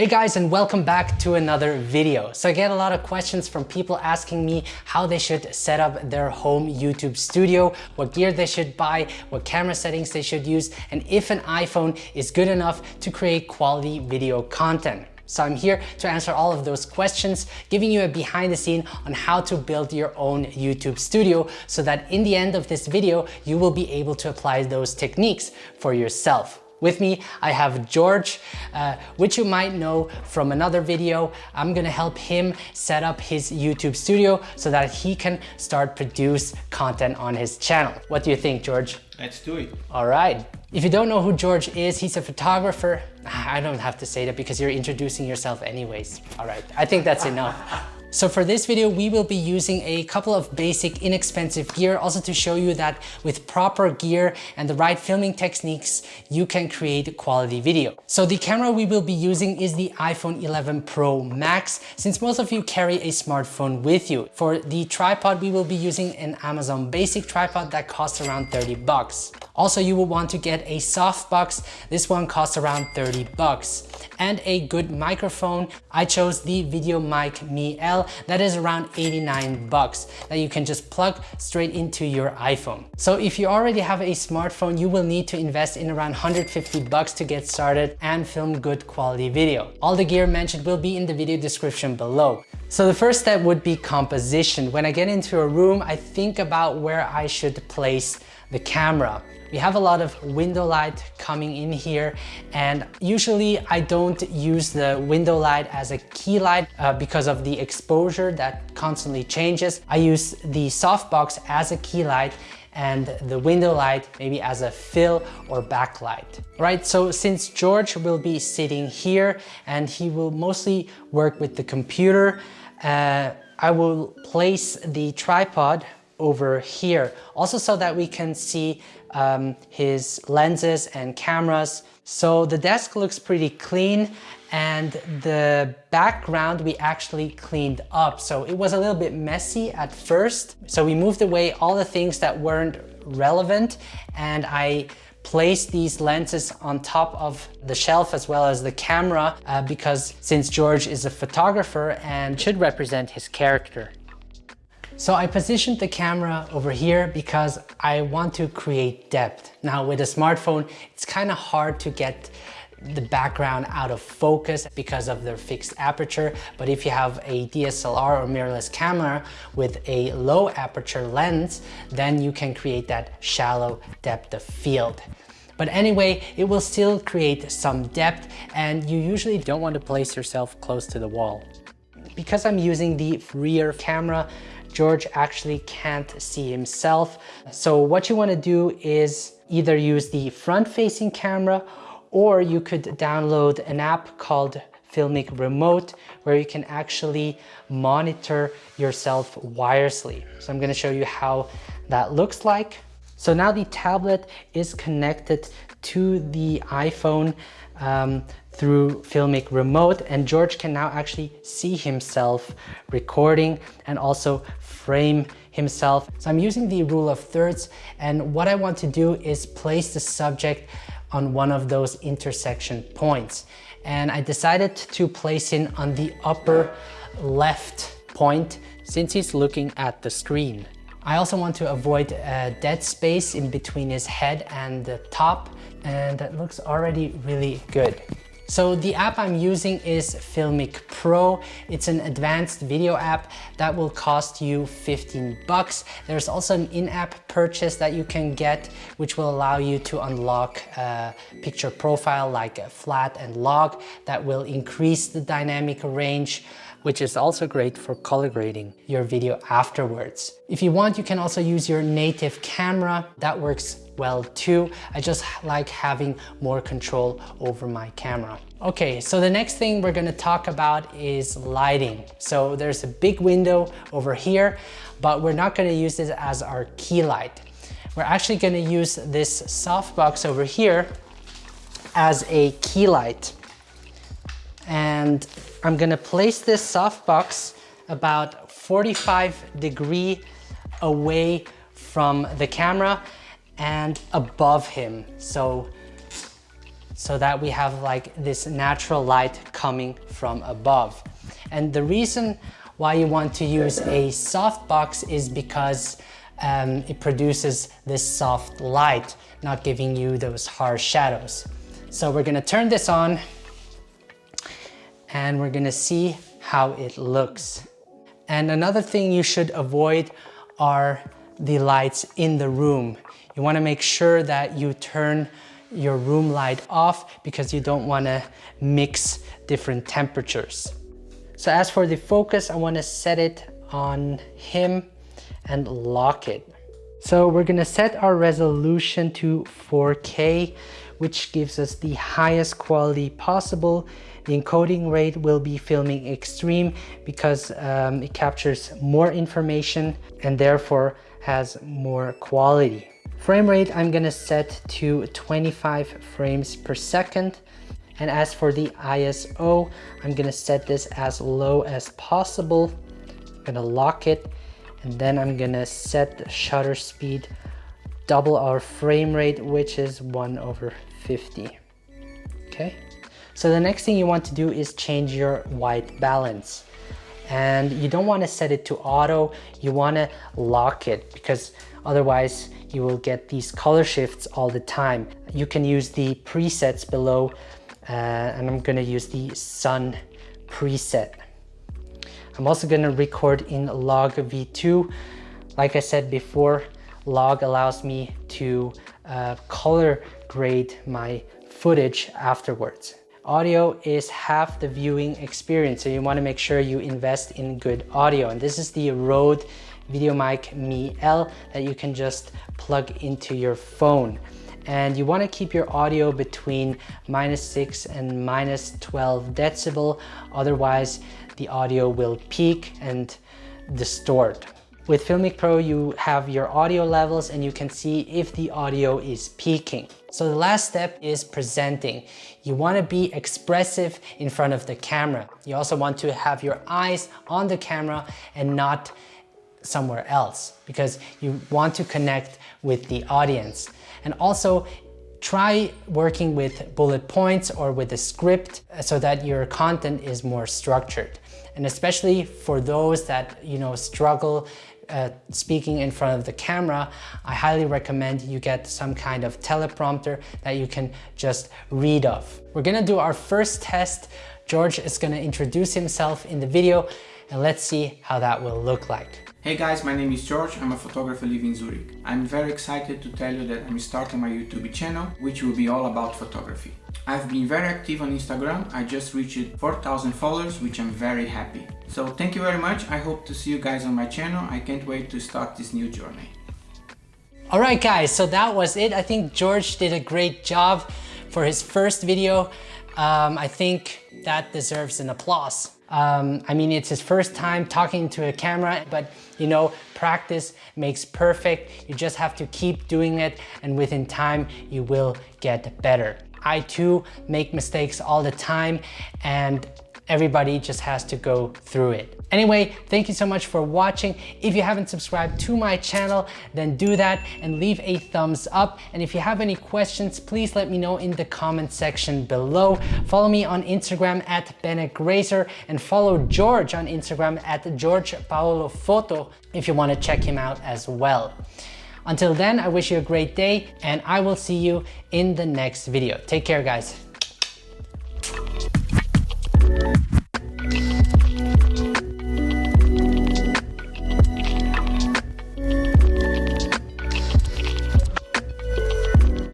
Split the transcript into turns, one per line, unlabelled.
Hey guys and welcome back to another video. So I get a lot of questions from people asking me how they should set up their home YouTube studio, what gear they should buy, what camera settings they should use, and if an iPhone is good enough to create quality video content. So I'm here to answer all of those questions, giving you a behind the scene on how to build your own YouTube studio so that in the end of this video, you will be able to apply those techniques for yourself. With me, I have George, uh, which you might know from another video. I'm gonna help him set up his YouTube studio so that he can start produce content on his channel. What do you think, George?
Let's do it.
All right. If you don't know who George is, he's a photographer. I don't have to say that because you're introducing yourself anyways. All right, I think that's enough. So for this video, we will be using a couple of basic inexpensive gear also to show you that with proper gear and the right filming techniques, you can create quality video. So the camera we will be using is the iPhone 11 Pro Max, since most of you carry a smartphone with you. For the tripod, we will be using an Amazon basic tripod that costs around 30 bucks. Also, you will want to get a softbox. This one costs around 30 bucks. And a good microphone. I chose the VideoMic Me L that is around 89 bucks that you can just plug straight into your iPhone. So if you already have a smartphone, you will need to invest in around 150 bucks to get started and film good quality video. All the gear mentioned will be in the video description below. So the first step would be composition. When I get into a room, I think about where I should place the camera. We have a lot of window light coming in here and usually I don't use the window light as a key light uh, because of the exposure that constantly changes. I use the softbox as a key light and the window light maybe as a fill or backlight. Right, so since George will be sitting here and he will mostly work with the computer, uh, I will place the tripod over here. Also so that we can see um, his lenses and cameras. So the desk looks pretty clean and the background we actually cleaned up. So it was a little bit messy at first. So we moved away all the things that weren't relevant and I placed these lenses on top of the shelf as well as the camera uh, because since George is a photographer and should represent his character. So I positioned the camera over here because I want to create depth. Now with a smartphone, it's kind of hard to get the background out of focus because of their fixed aperture. But if you have a DSLR or mirrorless camera with a low aperture lens, then you can create that shallow depth of field. But anyway, it will still create some depth and you usually don't want to place yourself close to the wall. Because I'm using the rear camera, George actually can't see himself. So what you wanna do is either use the front-facing camera or you could download an app called Filmic Remote where you can actually monitor yourself wirelessly. So I'm gonna show you how that looks like. So now the tablet is connected to the iPhone um, through Filmic Remote and George can now actually see himself recording and also frame himself. So I'm using the rule of thirds and what I want to do is place the subject on one of those intersection points. And I decided to place him on the upper left point since he's looking at the screen. I also want to avoid a dead space in between his head and the top and that looks already really good. So the app I'm using is Filmic Pro. It's an advanced video app that will cost you 15 bucks. There's also an in-app purchase that you can get, which will allow you to unlock a picture profile like a flat and log that will increase the dynamic range which is also great for color grading your video afterwards. If you want, you can also use your native camera. That works well too. I just like having more control over my camera. Okay, so the next thing we're gonna talk about is lighting. So there's a big window over here, but we're not gonna use this as our key light. We're actually gonna use this softbox over here as a key light. And I'm gonna place this softbox about 45 degree away from the camera and above him. So, so that we have like this natural light coming from above. And the reason why you want to use a softbox is because um, it produces this soft light, not giving you those harsh shadows. So we're gonna turn this on and we're gonna see how it looks. And another thing you should avoid are the lights in the room. You wanna make sure that you turn your room light off because you don't wanna mix different temperatures. So as for the focus, I wanna set it on him and lock it. So we're gonna set our resolution to 4K, which gives us the highest quality possible. The encoding rate will be Filmic Extreme because um, it captures more information and therefore has more quality. Frame rate, I'm gonna set to 25 frames per second. And as for the ISO, I'm gonna set this as low as possible. I'm gonna lock it and then I'm gonna set the shutter speed double our frame rate which is 1 over 50 okay? So the next thing you want to do is change your white balance. And you don't want to set it to auto you want to lock it because otherwise you will get these color shifts all the time. You can use the presets below uh, and I'm gonna use the sun preset. I'm also gonna record in log v2 like I said before log allows me to uh, color grade my footage afterwards. Audio is half the viewing experience so you want to make sure you invest in good audio. And this is the Rode VideoMic Me L that you can just plug into your phone. And you want to keep your audio between minus 6 and minus 12 decibel otherwise the audio will peak and distort. With Filmic Pro, you have your audio levels and you can see if the audio is peaking. So the last step is presenting. You want to be expressive in front of the camera. You also want to have your eyes on the camera and not somewhere else because you want to connect with the audience. And also try working with bullet points or with a script so that your content is more structured. And especially for those that you know struggle uh, speaking in front of the camera, I highly recommend you get some kind of teleprompter that you can just read off. We're gonna do our first test. George is gonna introduce himself in the video and let's see how that will look like.
Hey guys, my name is George, I'm a photographer living in Zurich. I'm very excited to tell you that I'm starting my YouTube channel, which will be all about photography. I've been very active on Instagram, I just reached 4000 followers, which I'm very happy. So thank you very much, I hope to see you guys on my channel, I can't wait to start this new journey.
Alright guys, so that was it. I think George did a great job for his first video. Um, I think that deserves an applause. Um, I mean, it's his first time talking to a camera, but you know, practice makes perfect. You just have to keep doing it and within time, you will get better. I too make mistakes all the time and everybody just has to go through it. Anyway, thank you so much for watching. If you haven't subscribed to my channel, then do that and leave a thumbs up. And if you have any questions, please let me know in the comment section below. Follow me on Instagram at Bennett Grazer and follow George on Instagram at George Paolo Photo if you want to check him out as well. Until then, I wish you a great day and I will see you in the next video. Take care, guys.